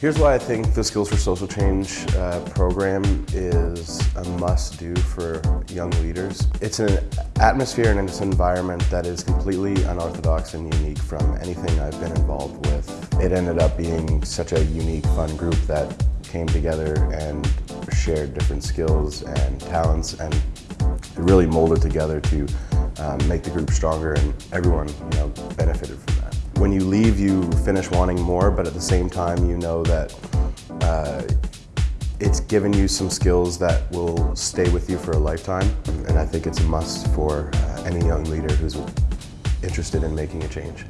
Here's why I think the Skills for Social Change uh, program is a must-do for young leaders. It's an atmosphere and it's an environment that is completely unorthodox and unique from anything I've been involved with. It ended up being such a unique, fun group that came together and shared different skills and talents and really molded together to um, make the group stronger and everyone you know, benefited from that. When you leave, you finish wanting more, but at the same time, you know that uh, it's given you some skills that will stay with you for a lifetime. And I think it's a must for uh, any young leader who's interested in making a change.